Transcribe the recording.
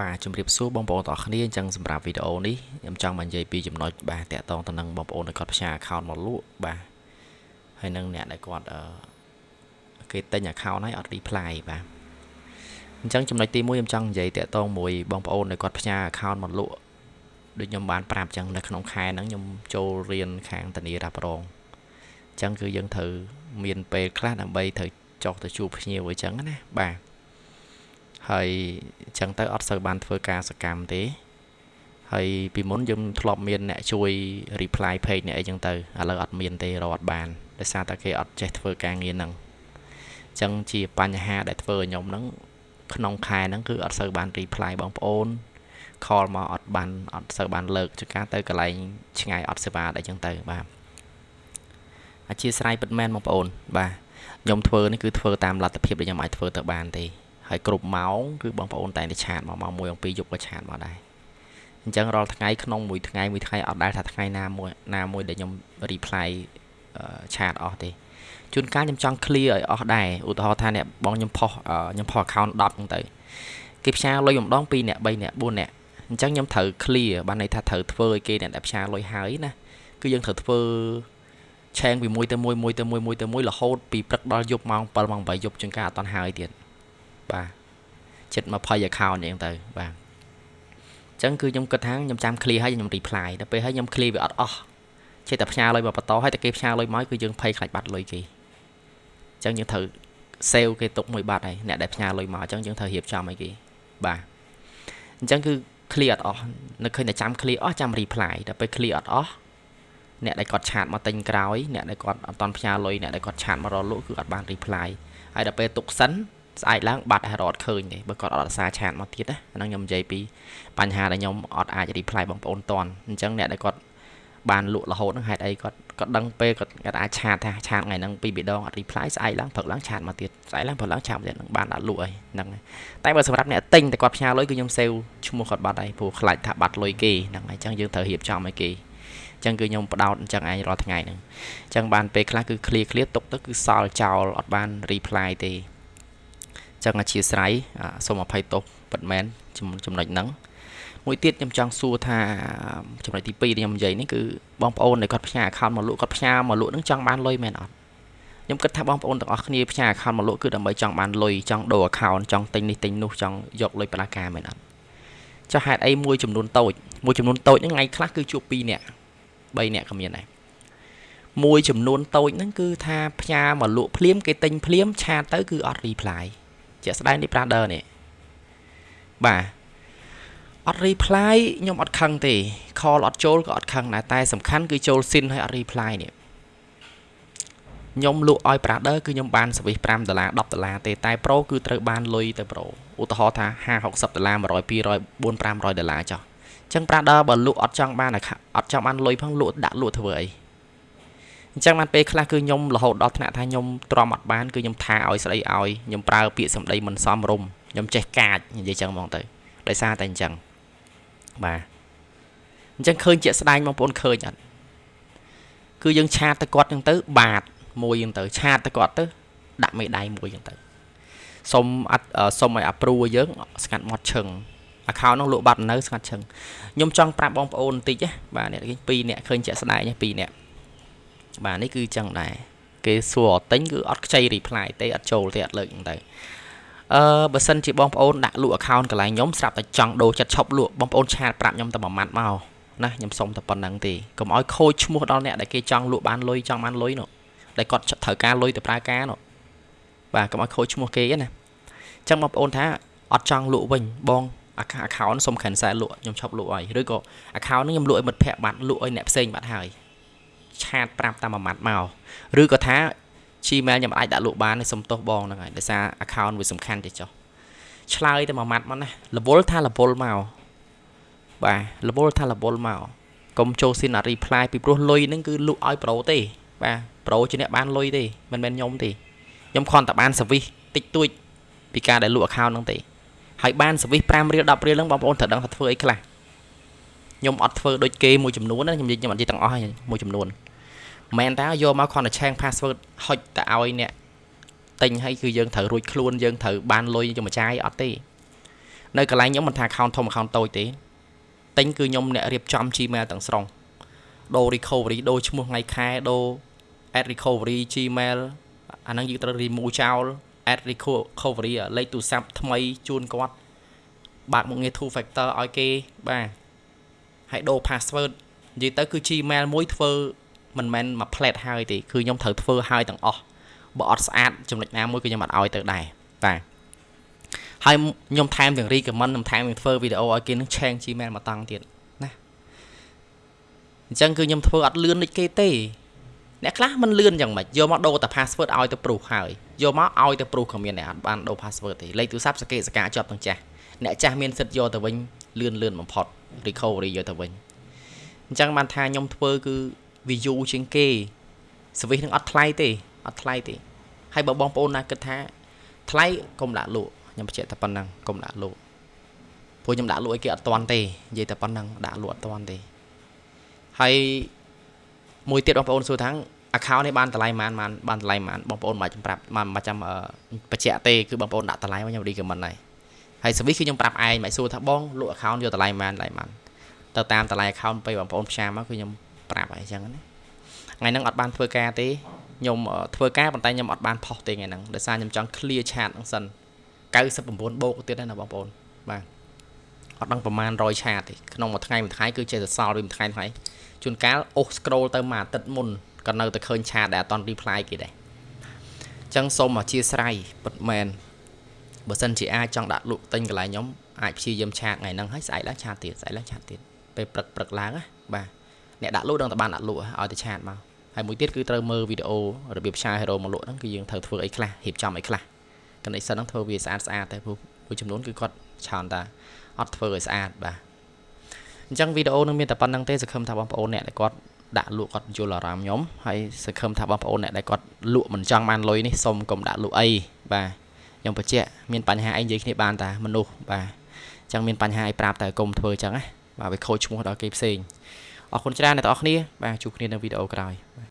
បាទជំរាបសួរបងប្អូនទាំងអស់គ្នាអញ្ចឹងសម្រាប់វីដេអូនេះខ្ញុំចង់មកនិយាយពីចំណុចបាទតាក់ទងទៅនឹងបងប្អូនដែលគាត់ផ្សាយ account មកលក់បាទហើយនឹងអ្នកដែលគាត់អឺគេទិញ account ហើយអត់ reply បាទអញ្ចឹងចំណុចទី1ខ្ញុំចង់និយាយតាក់ទងមួយបងប្អូនដែលគាត់ផ្សាយ account មកលក់ដូចខ្ញុំបានប្រាប់អញ្ចឹងនៅក្នុងខែហ្នឹងខ្ញុំចូលរៀនខាងធានារ៉ាប់រងអញ្ចឹងគឺយើងត្រូវមានពេលខ្លះដើម្បីត្រូវចុះទៅជួបភ្ញៀវអញ្ចឹងណាបាទ ហើយអញ្ចឹងទៅអត់សូវបានធ្វើការសកម្មទេហើយពីមុនយើងធ្លាប់មានអ្នកជួយ reply page អ្នកអីចឹងទៅឥឡូវអត់មានទេរត់បានដោយសារតែគេអត់ចេះធ្វើការងារហ្នឹងអញ្ចឹងជាបញ្ហាដែលធ្វើឲ្យខ្ញុំហ្នឹងក្នុងខែហ្នឹងគឺអត់សូវបាន reply បងប្អូន call មកអត់បានអត់សូវបានលើកចការទៅកន្លែងឆ្ងាយអត់សេវាអីចឹងទៅបាទអធិស្ឋានពិតមែនបងប្អូនបាទខ្ញុំធ្វើនេះគឺធ្វើតាមលទ្ធភាពដែលខ្ញុំអាចធ្វើទៅបានទេ ហើយគ្រប់ម៉ោងគឺបងប្អូនតែងតែឆាតមកម៉ោង1ម៉ោង2យប់ក៏ឆាតមកដែរអញ្ចឹងរាល់ថ្ងៃក្នុងមួយថ្ងៃមួយថ្ងៃអត់ដែលថាថ្ងៃណាមួយណាមួយដែលខ្ញុំ reply ឆាតអស់ទេជួនកាលខ្ញុំចង់ clear ឲ្យអស់ដែរឧទាហរណ៍ថាអ្នកបងខ្ញុំផុសខ្ញុំផុស account 10ហ្នឹងទៅគេផ្សាយលុយម្ដង2អ្នក3អ្នក4អ្នកអញ្ចឹងខ្ញុំត្រូវ clear បានន័យថាត្រូវធ្វើឲ្យគេអ្នកដែលផ្សាយលុយហើយណាគឺយើងត្រូវធ្វើឆេងពីមួយទៅមួយមួយទៅមួយមួយទៅមួយរហូតពីព្រឹកដល់យប់ម៉ោង7ម៉ោង8យប់ជាងការអត់តន់ហើយទៀត បាទចិត្ត20 account អញ្ចឹងទៅបាទអញ្ចឹងគឺខ្ញុំគិតថាខ្ញុំចាំ clear ហើយខ្ញុំ reply ដល់ពេលហើយខ្ញុំ clear វាអត់អស់ចេះតែផ្ញើលុយមកបន្តហើយតែគេផ្ញើលុយមកគឺយើងភ័យខ្លាចបាត់លុយគេអញ្ចឹងយើងត្រូវ save គេទុកមួយបាត់ហើយអ្នកដែលផ្ញើលុយមកអញ្ចឹងយើងត្រូវរៀបចំឲ្យគេបាទអញ្ចឹងគឺ clear អត់អស់នៅឃើញតែចាំ clear អស់ចាំ reply ដល់ពេល clear អត់អស់អ្នកដែលគាត់ chat មកទិញក្រោយអ្នកដែលគាត់អត់ទាន់ផ្ញើលុយអ្នកដែលគាត់ chat មករលក់គឺអត់បាន reply ហើយដល់ពេលទុកសិន ស្អែកឡើងបាត់ហើយរត់ឃើញទេបើគាត់អត់រសារ chat មកទៀតណាអាហ្នឹងខ្ញុំនិយាយពីបញ្ហាដែលខ្ញុំអត់អាច reply បងប្អូនទាន់អញ្ចឹងអ្នកដែលគាត់បានលក់រហូតហ្នឹងហេតុអីគាត់គាត់ដឹងពេលគាត់គាត់អាច chat ថា chat ថ្ងៃហ្នឹងពីរដងអត់ reply ស្អែកឡើងព្រឹកឡើង chat មកទៀតស្អែកឡើងព្រឹកឡើង chat មកទៀតហ្នឹងបានដាក់លក់ហើយហ្នឹងតែបើសម្រាប់អ្នកទិញតែគាត់ផ្ញើលុយគឺខ្ញុំសេវឈ្មោះគាត់បាត់ហើយព្រោះខ្លាចថាបាត់លុយគេហ្នឹងហើយអញ្ចឹងយើងត្រូវរៀបចំឲ្យគេអញ្ចឹងគឺខ្ញុំបដោតអញ្ចឹងឯងរាល់ថ្ងៃហ្នឹងអញ្ចឹងបានពេលខ្លះគឺ clear clear ទុកទៅគឺសល់ចោលអត់បាន reply ទេ ចឹងអធិស្ឋានសូមអភ័យទោសពិតមែនចំណុចហ្នឹងមួយទៀតខ្ញុំចង់សួរថាចំណុចទី2ដែលខ្ញុំនិយាយនេះគឺបងប្អូនដែលគាត់ផ្ញើ account មកលក់គាត់ផ្ញើមកលក់ហ្នឹងចង់បានលុយមែនអត់ខ្ញុំគិតថាបងប្អូនទាំងអស់គ្នាផ្ញើ account មកលក់គឺដើម្បីចង់បានលុយចង់ដូរ account ចង់ទិញនេះទិញនោះចង់យកលុយផ្លាការមែនអត់ចុះហេតុអីមួយចំនួនតូចមួយចំនួនតូចហ្នឹងថ្ងៃខ្លះគឺជួប2នាក់3នាក់ក៏មានដែរមួយចំនួនតូចហ្នឹងគឺថាផ្ញើមកលក់ភ្លាមគេទិញភ្លាមឆាតទៅគឺអត់ reply ជាក់ស្ដែងនេះ brother នេះបាទអត់ reply ខ្ញុំអត់ខឹងទេ call អត់ចូលក៏អត់ខឹងដែរតែសំខាន់គឺចូល sin ហើយអត់ reply នេះខ្ញុំលក់ឲ្យ brother គឺខ្ញុំបាន service 5ដុល្លារ10ដុល្លារទេតែ pro គឺត្រូវបានលុយទៅ pro ឧទាហរណ៍ថា50 60ដុល្លារ100 200 400 500ដុល្លារចុះអញ្ចឹង brother បើលក់អត់ចង់បានអត់ចង់បានលុយផងលក់ដាក់លក់ធ្វើអី អញ្ចឹងបានពេលខ្លះគឺខ្ញុំរហូតដល់ថ្នាក់ថាខ្ញុំទ្រាំអត់បានគឺខ្ញុំថាឲ្យស្ដីឲ្យខ្ញុំប្រើពាក្យសម្ដីមិនសមរម្យខ្ញុំចេះកាចនិយាយចឹងហ្មងទៅដោយសារតែអញ្ចឹងបាទអញ្ចឹងឃើញជាក់ស្ដែងបងប្អូនឃើញអត់គឺយើងឆាតទៅគាត់ចឹងទៅ បាតមួយចឹងទៅឆាតទៅគាត់ទៅដាក់មេដៃមួយចឹងទៅសុំអត់សុំឲ្យអាព្រូយើងស្ងាត់មាត់ឈឹង account នោះលក់បាត់នៅស្ងាត់ឈឹងខ្ញុំចង់ប្រាប់បងប្អូនបន្តិចណាបាទអ្នក2អ្នកឃើញជាក់ស្ដែង2អ្នក បាទនេះគឺចឹងដែរគេសួរអត់ទិញគឺអត់ខ្ចី reply ទេអត់ចូលទេអត់លើកហ្នឹងទៅអឺបើសិនជាបងប្អូនដាក់លក់ account កន្លែងខ្ញុំស្រាប់តែចង់ដូរចិត្តឈប់លក់បងប្អូនឆាតប្រាប់ខ្ញុំតែមួយម៉ាត់មកណាខ្ញុំសុំតែប៉ុណ្្នឹងទេកុំឲ្យខូចឈ្មោះដល់អ្នកដែលគេចង់លក់បានលុយចង់បានលុយនោះដែលគាត់ត្រូវការលុយទៅប្រើការនោះបាទកុំឲ្យខូចឈ្មោះគេណាអញ្ចឹងបងប្អូនថាអត់ចង់លក់វិញបង account សុំ cancel លក់ខ្ញុំឈប់លក់ហើយឬក៏ account នេះខ្ញុំលក់ឲ្យមិត្តភ័ក្តិបាត់លក់ឲ្យអ្នកផ្សេងបាត់ហើយ ឆាតប្រាប់តាមមួយម៉ាត់មកឬក៏ថា Gmail ខ្ញុំអាចដាក់លក់បានសុំទោសបងហ្នឹងហើយដោយសារ account វាសំខាន់ទេចុះឆ្លើយតែមួយម៉ាត់មកណារវល់ថារវល់មកបាទរវល់ថារវល់មកកុំចូលស៊ីនអត់ reply ពីព្រោះលុយហ្នឹងគឺលក់ឲ្យប្រូទេ បាទប្រូជាអ្នកបានលុយទេមិនមែនខ្ញុំទេខ្ញុំគ្រាន់តែបាន service តិចតួចពីការដែលលក់ account ហ្នឹងទេហើយបាន service 5រៀល10រៀលហ្នឹងបងប្អូនត្រូវដឹងថាធ្វើអីខ្លះខ្ញុំអត់ធ្វើដូចគេមួយចំនួនណាខ្ញុំនិយាយខ្ញុំអត់និយាយទាំងអស់ហើយមួយចំនួន មែនតើយកមកគ្រាន់តែឆែង password ហុចទៅឲ្យអ្នកទិញឲ្យគឺយើងត្រូវរួចខ្លួនយើងត្រូវបានលុយយកមកចាយអត់ទេនៅកន្លែងខ្ញុំមិនថា account ធំ account តូចទេទិញគឺខ្ញុំអ្នករៀបចំ Gmail ទាំងស្រុងដូរ recovery ដូរឈ្មោះថ្ងៃខែដូរ add recovery Gmail អាហ្នឹងយើងត្រូវ remove ចោល add recovery លេខទូរស័ព្ទថ្មីជូនគាត់បើកមុខងារ two factor ឲ្យគេបាទហើយដូរ password និយាយទៅគឺ Gmail មួយធ្វើ មិនមែនមួយ plate ហើយទេគឺខ្ញុំត្រូវធ្វើហើយទាំងអស់បើអត់ស្អាតចំណុចណាមួយគឺខ្ញុំអត់ឲ្យទៅដែរបាទហើយខ្ញុំថែមទាំង recommend ខ្ញុំថែមទាំងធ្វើវីដេអូឲ្យគេនឹង change Gmail មកតង់ទៀតណាអញ្ចឹងគឺខ្ញុំធ្វើអត់លឿនដូចគេទេអ្នកខ្លះមិនលឿនយ៉ាងម៉េចយកមកដូរតែ password ឲ្យទៅ proof ហើយយកមកឲ្យទៅ proof ក៏មានដែរអត់បានដូរ password ទេលេខទូរស័ព្ទសកេសកាជាប់ទាំងចាស់អ្នកចាស់មានសិទ្ធយកទៅវិញលឿនលឿនបំផុត recovery យកទៅវិញអញ្ចឹងបានថាខ្ញុំធ្វើគឺ view ជាងគេ service នឹងអត់ថ្លៃទេអត់ថ្លៃទេហើយបើបងប្អូនណាគិតថា ថ្លៃកុំដាក់លក់ខ្ញុំបញ្ជាក់តែប៉ុណ្ណឹងកុំដាក់លក់ព្រោះខ្ញុំដាក់លក់ឲ្យគេអត់តាន់ទេនិយាយតែប៉ុណ្ណឹងដាក់លក់អត់តាន់ទេហើយមួយទៀតបងប្អូនសួរថា account នេះបានតម្លៃប៉ុន្មានបានតម្លៃប៉ុន្មានបងប្អូនមិនចាំប្រាប់មិនចាំបញ្ជាក់ទេគឺបងប្អូនដាក់តម្លៃមកខ្ញុំ recommend ហើយហើយ service គឺខ្ញុំប្រាប់ឯងមិនសួរថាបងលក់ account យកតម្លៃប៉ុន្មានតម្លៃប៉ុន្មានទៅតាមតម្លៃ account ពេលបងប្អូនផ្សាយមកគឺខ្ញុំ ប្រាប់ហើយអញ្ចឹងណាថ្ងៃហ្នឹងអត់បានធ្វើការទេខ្ញុំធ្វើការប៉ុន្តែខ្ញុំអត់បានផុសទេថ្ងៃហ្នឹងដោយសារខ្ញុំចង់ clear chat ហ្នឹងសិន99បូកទៀតណាបងប្អូនបាទអត់ដឹងប្រហែល100ឆាតទេក្នុងមួយថ្ងៃមួយថ្ងៃគឺចេះតែសល់វិញមួយថ្ងៃថ្ងៃជួនកាលអូស scroll ទៅមួយអាទិត្យមុនក៏នៅតែឃើញឆាតដែលអត់តន់ reply គេដែរអញ្ចឹងសូមអធិស្ឋានពិតមែនបើសិនជាអាចចង់ដាក់លក់ទិញកន្លែងខ្ញុំអាចព្យាយាមឆាតថ្ងៃហ្នឹងហើយស្អែកឡើងឆាតទៀតស្អែកឡើងឆាតទៀតពេលព្រឹកព្រឹកឡើងណាបាទ អ្នកដាក់លក់ដឹងតែបានដាក់លក់ឲ្យតែឆាតមកហើយមួយទៀតគឺត្រូវមើលវីដេអូរបៀបឆាយហេរ៉ូមកលក់ហ្នឹងគឺយើងត្រូវធ្វើអីខ្លះរៀបចំអីខ្លះ connection ហ្នឹងធ្វើវាស្អាតស្អាតតែព្រោះមួយចំនួនគឺគាត់ច្រើនតាអត់ធ្វើឲ្យស្អាតបាទអញ្ចឹងវីដេអូនឹងមានតែប៉ុណ្្នឹងទេសង្ឃឹមថាបងប្អូនអ្នកដែលគាត់ដាក់លក់គាត់យល់អារម្មណ៍ខ្ញុំហើយសង្ឃឹមថាបងប្អូនអ្នកដែលគាត់លក់មិនចង់បានលុយនេះសូមកុំដាក់លក់អីបាទខ្ញុំបញ្ជាក់មានបញ្ហាអីនិយាយគ្នាបានតាមនុស្សបាទអញ្ចឹងមានបញ្ហាអីប្រាប់តែកុំធ្វើអញ្ចឹងណាបាទវាខូចឈ្មោះដល់គេផ្សេង អរគុណច្រើនអ្នកទាំងអស់គ្នាបាទជួបគ្នានៅវីដេអូក្រោយបាទ